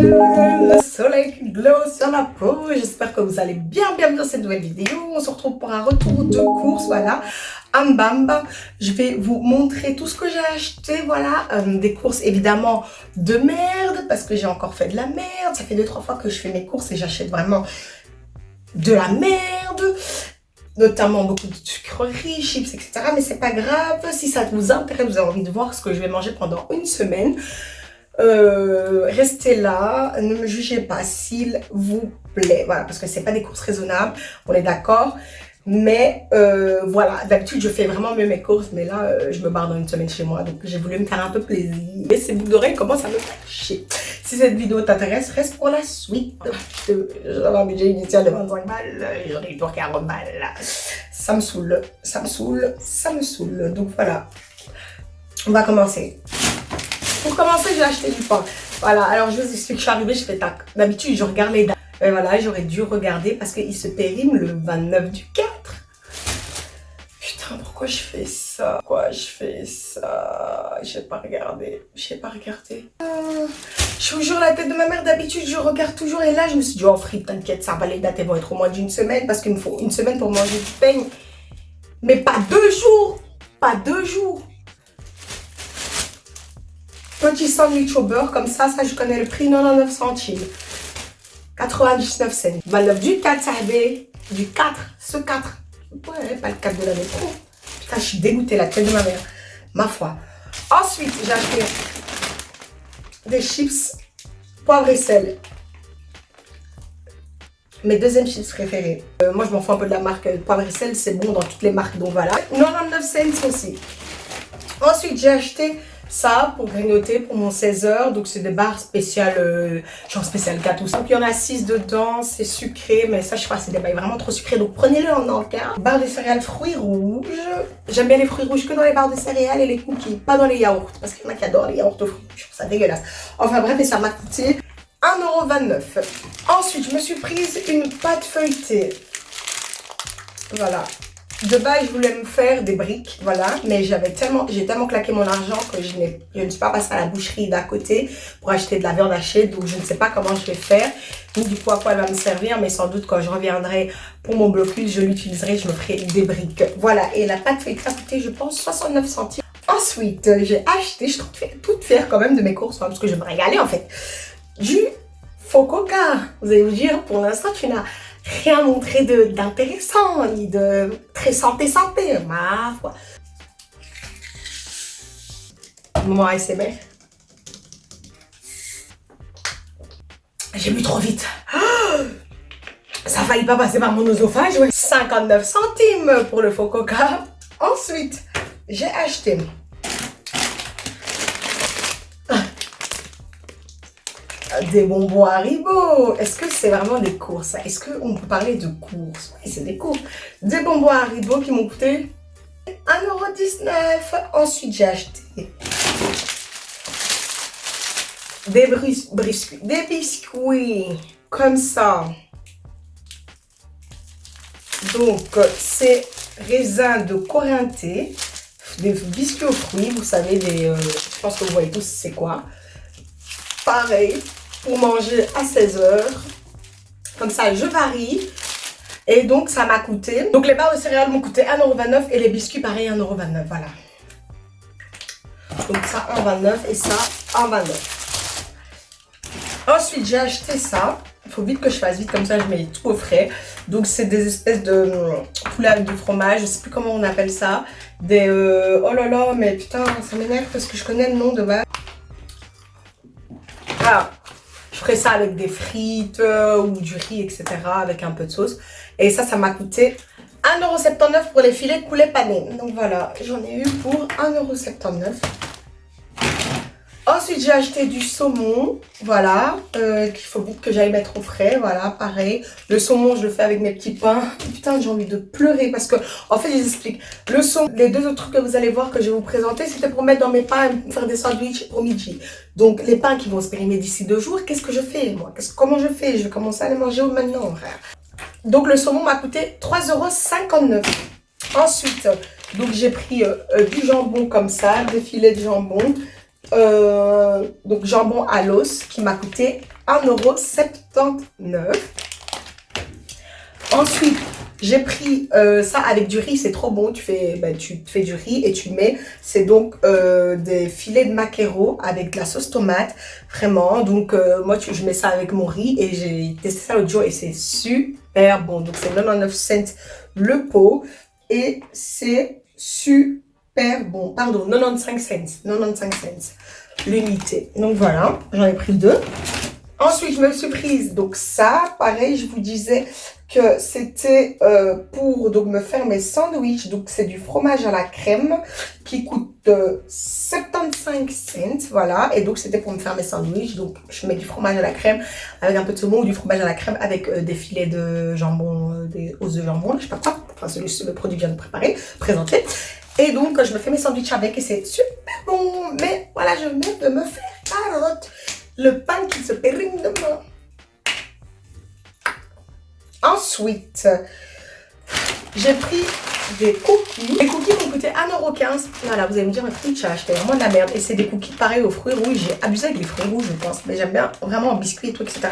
Le soleil glow sur la peau. J'espère que vous allez bien, bien dans cette nouvelle vidéo. On se retrouve pour un retour de course, voilà. Ambamba, je vais vous montrer tout ce que j'ai acheté, voilà. Euh, des courses évidemment de merde, parce que j'ai encore fait de la merde. Ça fait deux, trois fois que je fais mes courses et j'achète vraiment de la merde notamment beaucoup de sucreries, chips, etc. Mais c'est pas grave, si ça vous intéresse, vous avez envie de voir ce que je vais manger pendant une semaine, euh, restez là, ne me jugez pas s'il vous plaît. Voilà, parce que c'est pas des courses raisonnables, on est d'accord. Mais euh, voilà, d'habitude je fais vraiment mieux mes courses, mais là euh, je me barre dans une semaine chez moi, donc j'ai voulu me faire un peu plaisir. Et ces boucles d'oreilles commencent à me chier. Si cette vidéo t'intéresse, reste pour la suite. J'avais un budget initial de 25 balles, j'en ai eu pour 40 balles. Ça me saoule, ça me saoule, ça me saoule. Donc voilà, on va commencer. Pour commencer, j'ai acheté du pain. Voilà, alors je vous explique, je suis arrivée, je fais tac. D'habitude, je regarde les dates. Et voilà, j'aurais dû regarder parce qu'il se périme le 29 du 4. Putain, pourquoi je fais ça? Pourquoi je fais ça? Je pas regardé. Je pas regardé. Euh, je vous jure, la tête de ma mère, d'habitude, je regarde toujours. Et là, je me suis dit, oh frite, t'inquiète, ça va, les dates, elles vont être au moins d'une semaine parce qu'il me faut une semaine pour manger du peigne. Mais pas deux jours Pas deux jours Petit sandwich au beurre, comme ça, ça je connais le prix, 99 centimes. 99 cents. Valeur du 4, ça Du 4, ce 4. Ouais, pas le 4 de la métro. Putain, je suis dégoûtée, la tête de ma mère. Ma foi. Ensuite, j'ai acheté des chips poivre et sel. Mes deuxièmes chips préférés. Euh, moi, je m'en fous un peu de la marque poivre et sel. C'est bon dans toutes les marques, donc voilà. 99 cents aussi. Ensuite, j'ai acheté ça pour grignoter pour mon 16h. Donc c'est des barres spéciales, euh, genre spécial gâteau. Donc il y en a 6 dedans, c'est sucré, mais ça je sais pas, c'est des barres vraiment trop sucrées. Donc prenez-le en encas. Barre de céréales fruits rouges. J'aime bien les fruits rouges que dans les barres de céréales et les cookies, pas dans les yaourts. Parce qu'il y en a qui adorent les yaourts aux fruits. Je trouve ça dégueulasse. Enfin bref, et ça m'a coûté 1,29€. Ensuite, je me suis prise une pâte feuilletée. Voilà, de base, je voulais me faire des briques, voilà. Mais j'avais tellement, j'ai tellement claqué mon argent que je, je ne suis pas passée à la boucherie d'à côté pour acheter de la viande hachée. Donc, je ne sais pas comment je vais faire, ni du coup à quoi elle va me servir. Mais sans doute, quand je reviendrai pour mon blocus, je l'utiliserai, je me ferai des briques. Voilà. Et la pâte fait a coûté, je pense, 69 centimes. Ensuite, j'ai acheté, je suis toute fière quand même de mes courses, hein, parce que je me régaler en fait, du faux. Vous allez vous dire, pour l'instant, tu n'as rien montré d'intéressant, ni de très santé-santé, ma foi. Moment ASMR. J'ai bu trop vite. Ça failli pas passer par mon oesophage, 59 centimes pour le faux coca. Ensuite, j'ai acheté des bonbons Haribo. Est-ce que c'est vraiment des courses Est-ce qu'on peut parler de courses? Oui, c'est des courses. Des bonbons Haribo qui m'ont coûté 1,19€. Ensuite, j'ai acheté des, biscuits, des biscuits comme ça. Donc, c'est raisin de Corinthé, des biscuits aux fruits, vous savez, euh, je pense que vous voyez tous c'est quoi. Pareil, pour manger à 16h. Comme ça, je varie. Et donc, ça m'a coûté... Donc, les barres de céréales m'ont coûté 1,29€ et les biscuits, pareil, 1,29€. Voilà. Donc, ça, 1,29€ et ça, 1,29€. Ensuite, j'ai acheté ça. Il faut vite que je fasse vite, comme ça, je mets tout au frais. Donc, c'est des espèces de hum, poulet avec du fromage. Je sais plus comment on appelle ça. Des... Euh, oh là là, mais putain, ça m'énerve parce que je connais le nom de base. Je ferai ça avec des frites euh, ou du riz, etc. Avec un peu de sauce. Et ça, ça m'a coûté 1,79€ pour les filets de poulet pané. Donc voilà, j'en ai eu pour 1,79€. Ensuite, j'ai acheté du saumon, voilà, euh, qu'il faut que j'aille mettre au frais, voilà, pareil. Le saumon, je le fais avec mes petits pains. Putain, j'ai envie de pleurer parce que, en fait, je vous explique. Le saumon, les deux autres trucs que vous allez voir que je vais vous présenter, c'était pour mettre dans mes pains faire des sandwichs au midi. Donc, les pains qui vont se périmer d'ici deux jours, qu'est-ce que je fais, moi? Comment je fais? Je vais commencer à les manger maintenant, frère. Donc, le saumon m'a coûté 3,59€. Ensuite, donc j'ai pris euh, euh, du jambon comme ça, des filets de jambon. Euh, donc jambon à l'os qui m'a coûté 1,79€. Ensuite, j'ai pris euh, ça avec du riz, c'est trop bon. Tu fais, ben, tu fais du riz et tu mets, c'est donc euh, des filets de maquereau avec de la sauce tomate, vraiment. Donc moi, je mets ça avec mon riz et j'ai testé ça l'autre jour et c'est super bon. Donc c'est 99 cents le pot et c'est super bon. Pardon, 95 cents, 95 cents l'unité. Donc voilà, j'en ai pris deux. Ensuite, je me suis prise, donc ça, pareil, je vous disais que c'était euh, pour donc me faire mes sandwichs. Donc, c'est du fromage à la crème qui coûte 75 euh, cents, voilà. Et donc, c'était pour me faire mes sandwichs. Donc, je mets du fromage à la crème avec un peu de saumon ou du fromage à la crème avec euh, des filets de jambon, des os de jambon, je sais pas quoi. Enfin, celui, le produit vient de préparer, présenter. Et donc, je me fais mes sandwichs avec et c'est super bon. Mais voilà, je viens de me faire carotte le pain qui se périme de moi. Ensuite, j'ai pris des cookies. Les cookies m'ont coûté 1,15€. Voilà, vous allez me dire, mais tu as acheté? Vraiment de la merde. Et c'est des cookies pareils aux fruits rouges. J'ai abusé avec les fruits rouges, je pense. Mais j'aime bien vraiment en biscuit et tout, etc.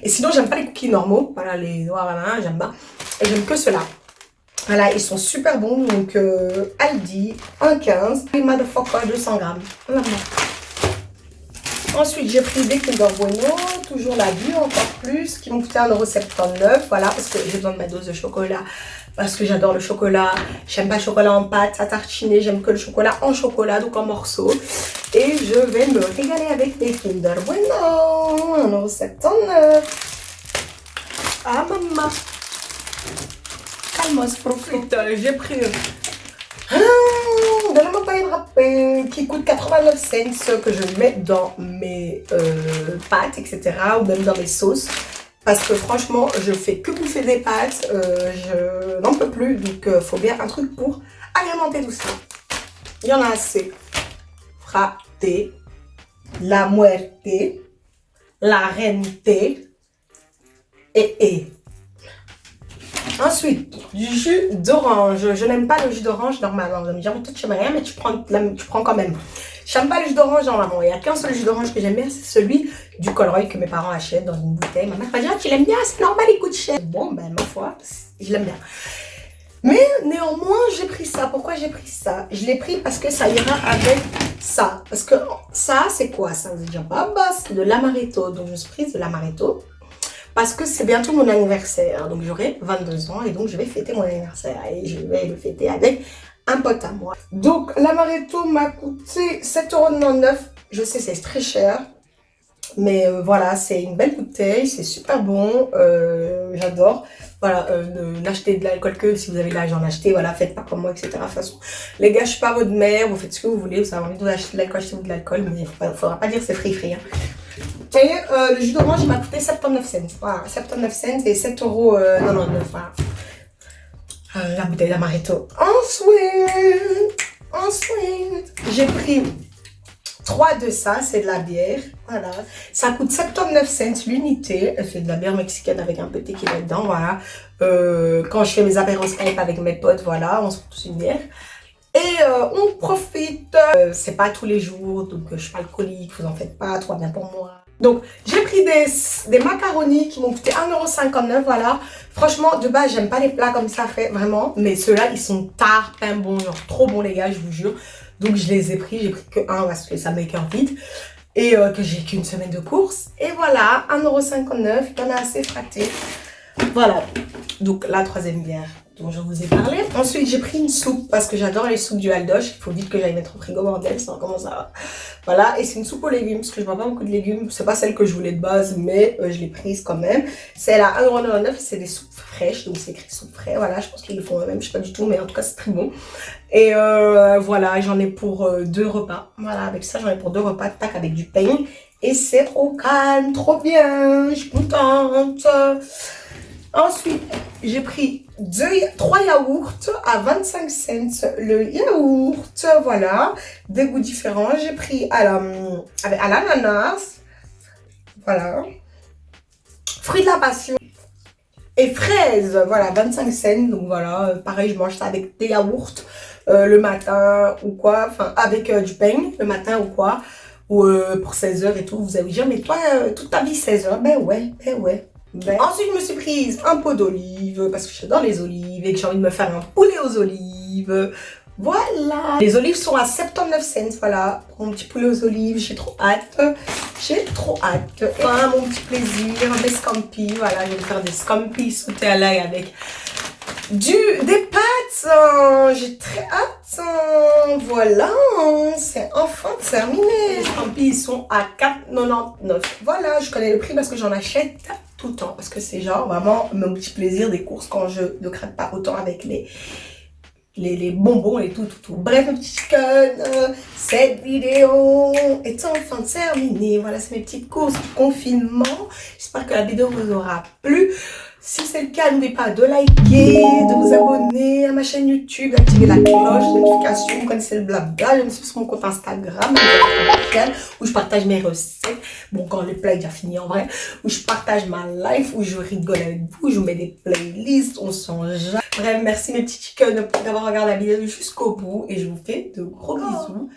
Et sinon, j'aime pas les cookies normaux. Voilà, les noirs, voilà, j'aime pas. Et j'aime que ceux-là. Voilà, ils sont super bons. Donc, euh, Aldi, 1,15. Et Motherfucker, 200 grammes. Ensuite, j'ai pris des Kinder Bueno, toujours la vue encore plus, qui m'ont coûté 1,79€. Voilà, parce que j'ai besoin de ma dose de chocolat, parce que j'adore le chocolat. J'aime pas le chocolat en pâte, à tartiner, j'aime que le chocolat en chocolat, donc en morceaux. Et je vais me régaler avec des Kinder Bueno, 1,79€. Ah, maman. Calmos, profite. J'ai pris qui coûte 89 cents que je mets dans mes euh, pâtes, etc. ou même dans mes sauces. Parce que franchement, je fais que bouffer des pâtes, euh, je n'en peux plus. Donc, il euh, faut bien un truc pour agrémenter tout ça. Il y en a assez. Fraté, la muerte, la rente et et. Ensuite, du jus d'orange. Je n'aime pas le jus d'orange normalement. Vous allez me dire, toi tu rien, mais tu prends, tu prends quand même. J'aime pas le jus d'orange normalement. Il n'y a qu'un seul jus d'orange que j'aime bien, c'est celui du Colroy que mes parents achètent dans une bouteille. Ma mère va dire, ah, tu l'aimes bien, c'est normal, il coûte cher. Bon, ben ma foi, je l'aime bien. Mais néanmoins, j'ai pris ça. Pourquoi j'ai pris ça? Je l'ai pris parce que ça ira avec ça. Parce que ça, c'est quoi? Ça Vous dire, bah, bah c'est de l'amaretto. Donc, je suis prise de l'amaretto parce que c'est bientôt mon anniversaire. Donc j'aurai 22 ans et donc je vais fêter mon anniversaire et je vais le fêter avec un pote à moi. Donc l'amaretto m'a coûté 7,99€. Je sais c'est très cher. Mais euh, voilà, c'est une belle bouteille, c'est super bon, euh, j'adore. Voilà, euh, n'achetez de l'alcool que si vous avez l'âge d'en acheter, voilà, faites pas comme moi, etc. De toute façon, les gars, je suis pas votre mère, vous faites ce que vous voulez, vous avez envie d'acheter de l'alcool, achetez-vous de l'alcool, mais il faudra pas dire c'est free free. Hein. Et euh, le jus d'orange, il m'a coûté 79 cents. Voilà, 79 cents et 7 euros. Euh, voilà. Euh, la bouteille d'amaretto. Ensuite, ensuite, j'ai pris 3 de ça, c'est de la bière. Voilà. Ça coûte 79 cents l'unité. C'est de la bière mexicaine avec un peu de tequila dedans. Voilà. Euh, quand je fais mes apéros Skype avec mes potes, voilà, on se tous une bière. Et on profite. Euh, c'est pas tous les jours, donc je suis pas alcoolique, vous en faites pas, trop bien pour moi. Donc, j'ai pris des, macaronis qui m'ont coûté 1,59€, voilà. Franchement, de base, j'aime pas les plats comme ça fait, vraiment. Mais ceux-là, ils sont tard, pain bon, genre trop bons, les gars, je vous jure. Donc, je les ai pris. J'ai pris que un parce que ça m'écœure vite. Et euh, que j'ai qu'une semaine de course. Et voilà, 1,59€, il y en a assez fraté. Voilà. Donc, la troisième bière dont je vous ai parlé. Ensuite, j'ai pris une soupe parce que j'adore les soupes du Aldoche. Il faut vite que j'aille mettre au frigo, bordel, ça comment ça va. Voilà, et c'est une soupe aux légumes parce que je vois pas beaucoup de légumes. C'est pas celle que je voulais de base, mais euh, je l'ai prise quand même. C'est à 1,99€ c'est des soupes fraîches, donc c'est écrit soupe frais. Voilà, je pense qu'ils le font eux-mêmes, je sais pas du tout, mais en tout cas, c'est très bon. Et euh, voilà, j'en ai pour euh, deux repas. Voilà, avec ça, j'en ai pour deux repas, tac, avec du pain. Et c'est trop calme, trop bien, je suis contente. Ensuite, j'ai pris deux, trois yaourts à 25 cents. Le yaourt, voilà, des goûts différents. J'ai pris à l'ananas, voilà, fruits de la passion et fraises, voilà, 25 cents. Donc voilà, pareil, je mange ça avec des yaourts euh, le matin ou quoi, enfin avec euh, du pain le matin ou quoi. ou euh, pour 16 heures et tout. Vous avez dit, mais toi, euh, toute ta vie 16 heures. Ben ouais, ben ouais. Ben. Ensuite, je me suis prise un pot d'olive parce que j'adore les olives et que j'ai envie de me faire un poulet aux olives. Voilà Les olives sont à 79 cents, voilà, mon petit poulet aux olives, j'ai trop hâte. J'ai trop hâte. Et mon petit plaisir, des scampi, voilà, je vais faire des scampi sautés à l'ail avec du, des pâtes. J'ai très hâte. Voilà, c'est enfin terminé. Les scampi sont à 4,99. Voilà, je connais le prix parce que j'en achète tout le temps. Parce que c'est genre vraiment mon petit plaisir des courses quand je ne craque pas autant avec les les, bonbons et tout, tout, tout. Bref, mes petits chickens, cette vidéo est enfin terminée. Voilà, c'est mes petites courses du confinement. J'espère que la vidéo vous aura plu. Si c'est le cas, n'oubliez pas de liker, de vous abonner ma chaîne YouTube, d'activer la cloche de notification. Vous connaissez le blabla. Je me suis sur mon compte Instagram, où je partage mes recettes. Bon, quand le plat est déjà fini en vrai. Où je partage ma life, où je rigole avec vous. Je vous mets des playlists, on s'en Bref, merci mes petits chickens d'avoir regardé la vidéo jusqu'au bout. Et je vous fais de gros bisous.